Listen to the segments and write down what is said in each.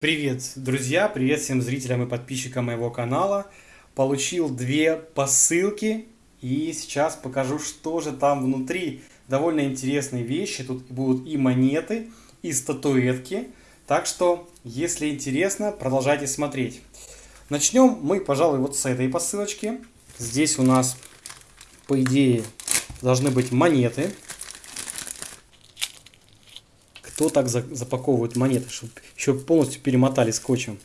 Привет, друзья! Привет всем зрителям и подписчикам моего канала. Получил две посылки и сейчас покажу, что же там внутри. Довольно интересные вещи. Тут будут и монеты, и статуэтки. Так что, если интересно, продолжайте смотреть. Начнем мы, пожалуй, вот с этой посылочки. Здесь у нас, по идее, должны быть монеты кто так запаковывает монеты, чтобы еще полностью перемотали скотчем.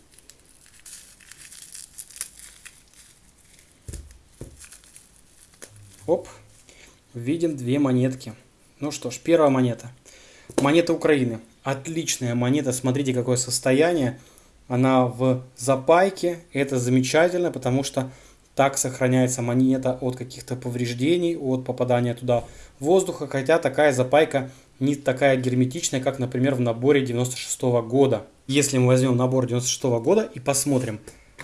Оп, видим две монетки. Ну что ж, первая монета. Монета Украины. Отличная монета, смотрите какое состояние. Она в запайке, это замечательно, потому что так сохраняется монета от каких-то повреждений, от попадания туда воздуха, хотя такая запайка не такая герметичная, как, например, в наборе 96 -го года. Если мы возьмем набор 96 -го года и посмотрим,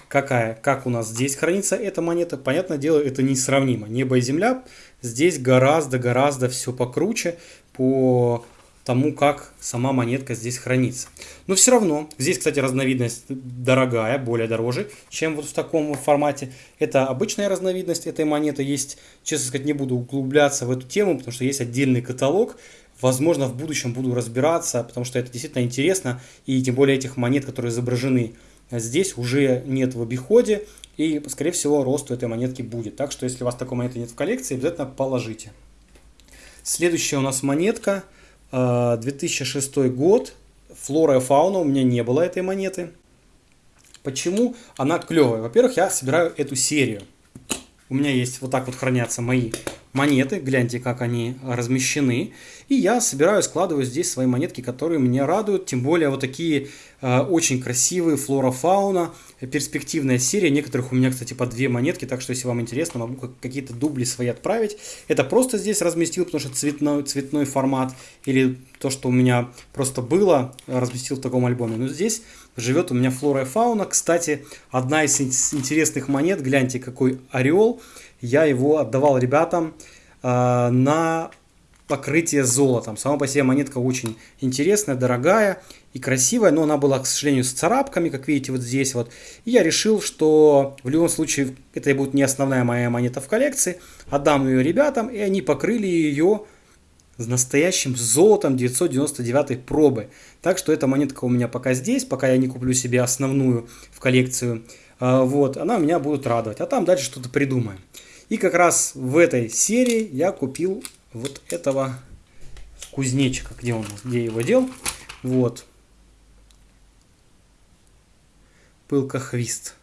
какая, как у нас здесь хранится эта монета, понятное дело, это несравнимо. Небо и земля здесь гораздо-гораздо все покруче по тому, как сама монетка здесь хранится. Но все равно, здесь, кстати, разновидность дорогая, более дороже, чем вот в таком формате. Это обычная разновидность этой монеты. Есть, честно сказать, не буду углубляться в эту тему, потому что есть отдельный каталог, Возможно, в будущем буду разбираться, потому что это действительно интересно. И тем более этих монет, которые изображены здесь, уже нет в обиходе. И, скорее всего, рост у этой монетки будет. Так что, если у вас такой монеты нет в коллекции, обязательно положите. Следующая у нас монетка. 2006 э, год. Флора и фауна. У меня не было этой монеты. Почему она клевая? Во-первых, я собираю эту серию. У меня есть вот так вот хранятся мои монеты. Гляньте, как они размещены. И я собираю, складываю здесь свои монетки, которые меня радуют. Тем более вот такие э, очень красивые флора-фауна. Перспективная серия. Некоторых у меня, кстати, по две монетки. Так что, если вам интересно, могу какие-то дубли свои отправить. Это просто здесь разместил, потому что цветной, цветной формат. Или то, что у меня просто было, разместил в таком альбоме. Но здесь живет у меня флора и фауна. Кстати, одна из интересных монет. Гляньте, какой орел я его отдавал ребятам э, на покрытие золотом. Сама по себе монетка очень интересная, дорогая и красивая, но она была, к сожалению, с царапками, как видите вот здесь вот. И я решил, что в любом случае это будет не основная моя монета в коллекции. Отдам ее ребятам, и они покрыли ее с настоящим золотом 999 пробы. Так что эта монетка у меня пока здесь, пока я не куплю себе основную в коллекцию. А, вот, она меня будет радовать. А там дальше что-то придумаем. И как раз в этой серии я купил вот этого кузнечика. Где он? Где его дел? Вот. Пылка-хвист.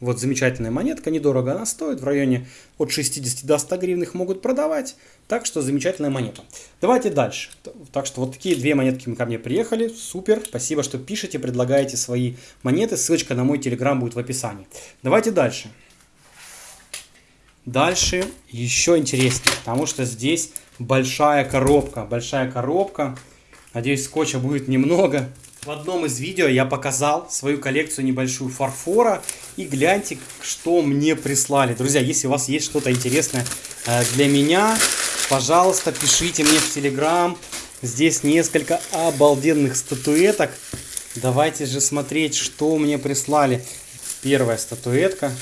Вот замечательная монетка, недорого она стоит, в районе от 60 до 100 гривен их могут продавать, так что замечательная монета. Давайте дальше. Так что вот такие две монетки ко мне приехали, супер, спасибо, что пишете, предлагаете свои монеты, ссылочка на мой телеграм будет в описании. Давайте дальше. Дальше еще интереснее, потому что здесь большая коробка. Большая коробка. Надеюсь, скотча будет немного. В одном из видео я показал свою коллекцию небольшую фарфора. И гляньте, что мне прислали. Друзья, если у вас есть что-то интересное э, для меня, пожалуйста, пишите мне в Телеграм. Здесь несколько обалденных статуэток. Давайте же смотреть, что мне прислали. Первая статуэтка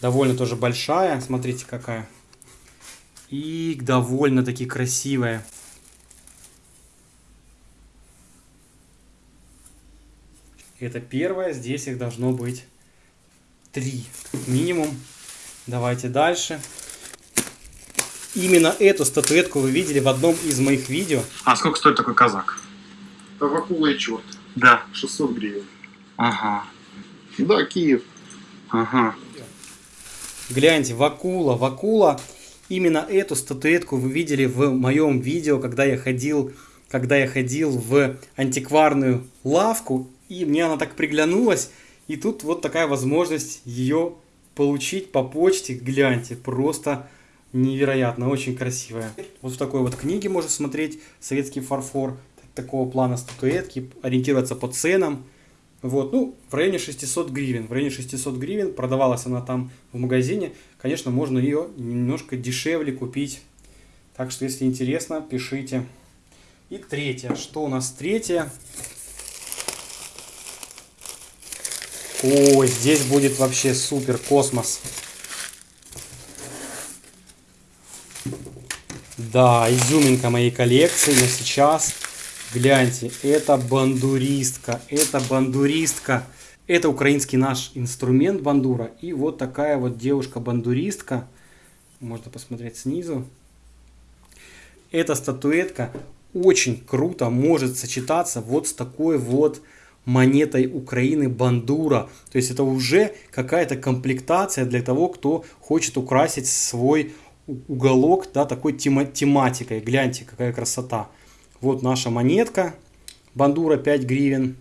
довольно тоже большая, смотрите какая. И довольно-таки красивая. Это первое, здесь их должно быть три минимум. Давайте дальше. Именно эту статуэтку вы видели в одном из моих видео. А сколько стоит такой казак? Тавакула и черт. Да. 600 гривен. Ага. Да, Киев. Ага. Гляньте, Вакула, Вакула. Именно эту статуэтку вы видели в моем видео, когда я ходил, когда я ходил в антикварную лавку. И мне она так приглянулась. И тут вот такая возможность ее получить по почте. Гляньте, просто невероятно, очень красивая. Вот в такой вот книге можно смотреть советский фарфор. Такого плана статуэтки, ориентироваться по ценам. Вот, ну, в районе 600 гривен. В районе 600 гривен продавалась она там в магазине. Конечно, можно ее немножко дешевле купить. Так что, если интересно, пишите. И третье. Что у нас третье? Ой, здесь будет вообще супер космос. Да, изюминка моей коллекции, но сейчас, гляньте, это бандуристка, это бандуристка. Это украинский наш инструмент бандура. И вот такая вот девушка-бандуристка. Можно посмотреть снизу. Эта статуэтка очень круто может сочетаться вот с такой вот монетой Украины бандура. То есть это уже какая-то комплектация для того, кто хочет украсить свой уголок да, такой тема тематикой. Гляньте, какая красота. Вот наша монетка. Бандура 5 гривен.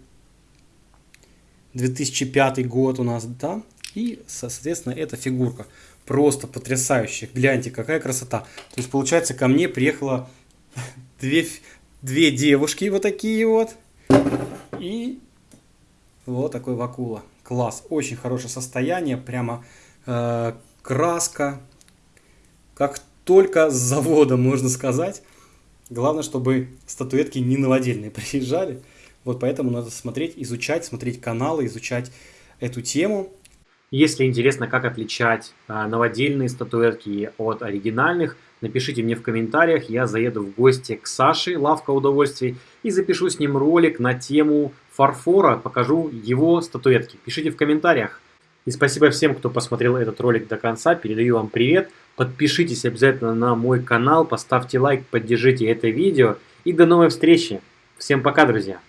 2005 год у нас, да. И, соответственно, эта фигурка. Просто потрясающая. Гляньте, какая красота. То есть, получается, ко мне приехало две, две девушки вот такие вот. И вот такой вакула. Класс. Очень хорошее состояние. Прямо э, краска. Как только с завода, можно сказать. Главное, чтобы статуэтки не новодельные приезжали. Вот поэтому надо смотреть, изучать, смотреть каналы, изучать эту тему. Если интересно, как отличать а, новодельные статуэтки от оригинальных, напишите мне в комментариях, я заеду в гости к Саше, лавка удовольствий, и запишу с ним ролик на тему фарфора, покажу его статуэтки. Пишите в комментариях. И спасибо всем, кто посмотрел этот ролик до конца, передаю вам привет. Подпишитесь обязательно на мой канал, поставьте лайк, поддержите это видео. И до новой встречи. Всем пока, друзья!